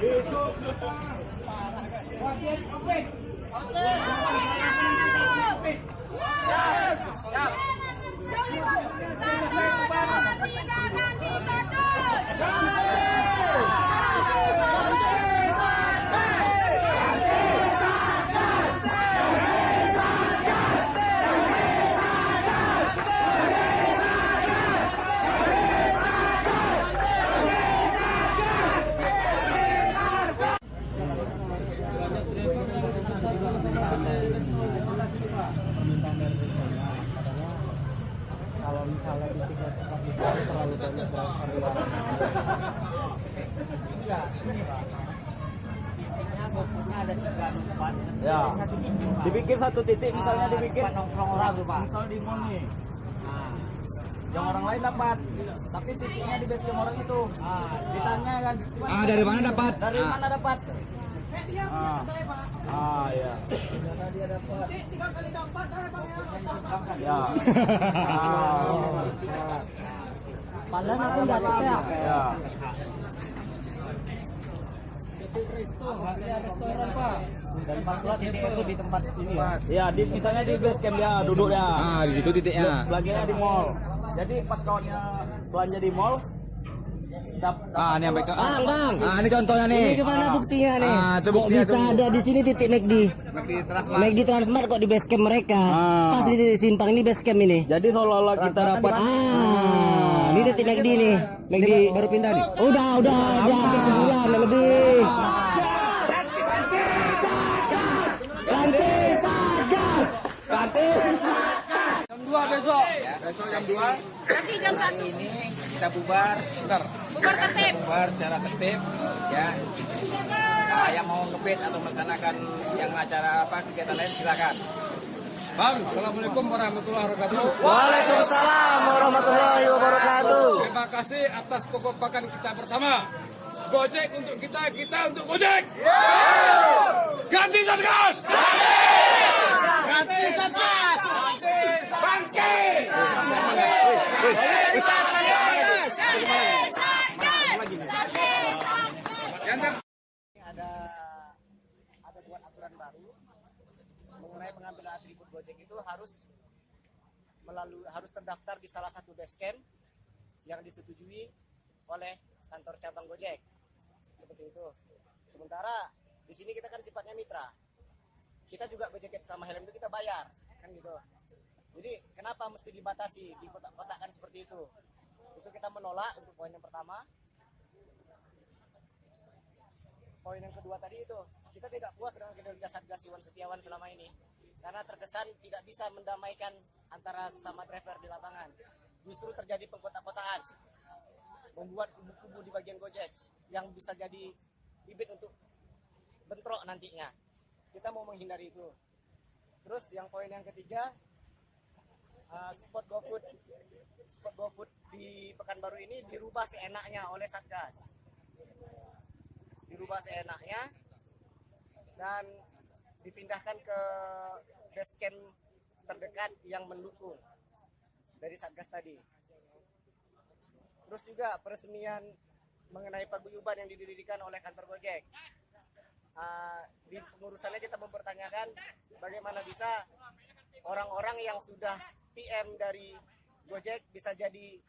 Satu, dua, tiga, ganti satu. kalau misalnya di tiga tempat itu terlalu banyak varian titiknya bobotnya ada tiga tempat Ya. satu titik pak Dibikin satu titik misalnya Ah, dibikin. nongkrong orang tuh pak Misal di mall nih. nah, Yang orang lain dapat. Tapi titiknya di base camp orang itu. ah, Ditanya kan. Ah, dari mana dapat? Dari Ah. mana dapat? Ah. Ah, ya. Ya. Ah. padahal aku nggak ya Ya. Dan pas pula titik itu di tempat ini ya Ya, di misalnya di base camp dia duduknya. Ah, di situ titiknya. Belanjanya di mall. Jadi pas kawannya belanja di mall Ah, ini sampai ke Bang, bang. Ah, ini contohnya nih. Ini gimana buktinya nih? Ah, itu kok bisa tuh. ada di sini titik McD? McD Transmart kok di base camp mereka. Ah. Pas di titik simpang ini base camp ini. Jadi seolah-olah kita dapat Ah, ini titik McD nih. McD baru pindah nih. Udah, udah, udah sebulan lebih. Ini kita bubar, Bubar tertib. bubar secara tertib ya. Nah, yang mau ngebet atau melaksanakan yang acara apa kegiatan lain silakan. Bang, Assalamualaikum warahmatullahi wabarakatuh. Waalaikumsalam warahmatullahi wabarakatuh. Terima kasih atas kekompakan kita bersama. Gojek untuk kita, kita untuk Gojek. Ganti Satgas. Ganti Satgas. Ada ada buat aturan baru mengenai pengambilan atribut Gojek itu harus melalui harus terdaftar di salah satu base camp yang disetujui oleh kantor cabang Gojek seperti itu. Sementara di sini kita kan sifatnya mitra. Kita juga Gojek sama helm itu kita bayar kan gitu. Jadi kenapa mesti dibatasi di kotak-kotakan seperti itu? Itu kita menolak untuk poin yang pertama. poin yang kedua tadi itu kita tidak puas dengan kinerja Satgas Iwan Setiawan selama ini. Karena terkesan tidak bisa mendamaikan antara sesama driver di lapangan. Justru terjadi pengkotak-kotaan membuat kubu-kubu di bagian Gojek yang bisa jadi bibit untuk bentrok nantinya. Kita mau menghindari itu. Terus yang poin yang ketiga spot GoFood spot GoFood di Pekanbaru ini dirubah seenaknya oleh Satgas dirubah seenaknya dan dipindahkan ke base camp terdekat yang mendukung dari Satgas tadi. Terus juga peresmian mengenai paguyuban yang didirikan oleh kantor Gojek. Ah, di pengurusannya kita mempertanyakan bagaimana bisa orang-orang yang sudah PM dari Gojek bisa jadi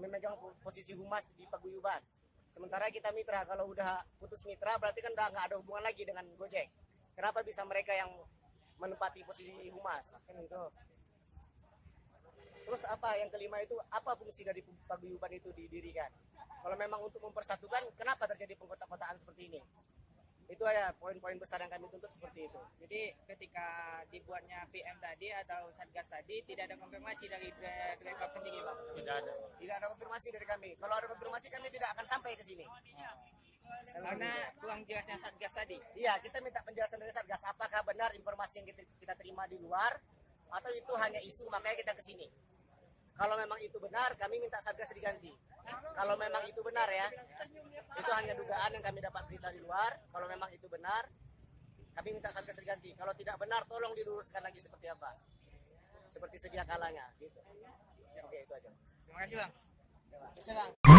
memegang posisi humas di paguyuban. Sementara kita mitra, kalau udah putus mitra berarti kan udah nggak ada hubungan lagi dengan Gojek. Kenapa bisa mereka yang menempati posisi humas? Terus apa yang kelima itu apa fungsi dari paguyuban itu didirikan? Kalau memang untuk mempersatukan, kenapa terjadi pengkotak-kotaan seperti ini? Itu ya poin-poin besar yang kami tuntut seperti itu. Jadi ketika dibuatnya PM tadi atau Satgas tadi tidak ada konfirmasi dari driver sendiri, Bang. Tidak ada konfirmasi dari kami. Kalau ada konfirmasi kami tidak akan sampai ke sini. Karena kurang jelasnya Satgas tadi. Iya, kita minta penjelasan dari Satgas. Apakah benar informasi yang kita, kita terima di luar atau itu hanya isu makanya kita ke sini? Kalau memang itu benar, kami minta Satgas diganti. Kalau memang itu benar ya, itu hanya dugaan yang kami dapat berita di luar. Kalau memang itu benar, kami minta Satgas diganti. Kalau tidak benar, tolong diluruskan lagi seperti apa. seperti sedia kalanya gitu. Oke itu aja. Terima kasih bang.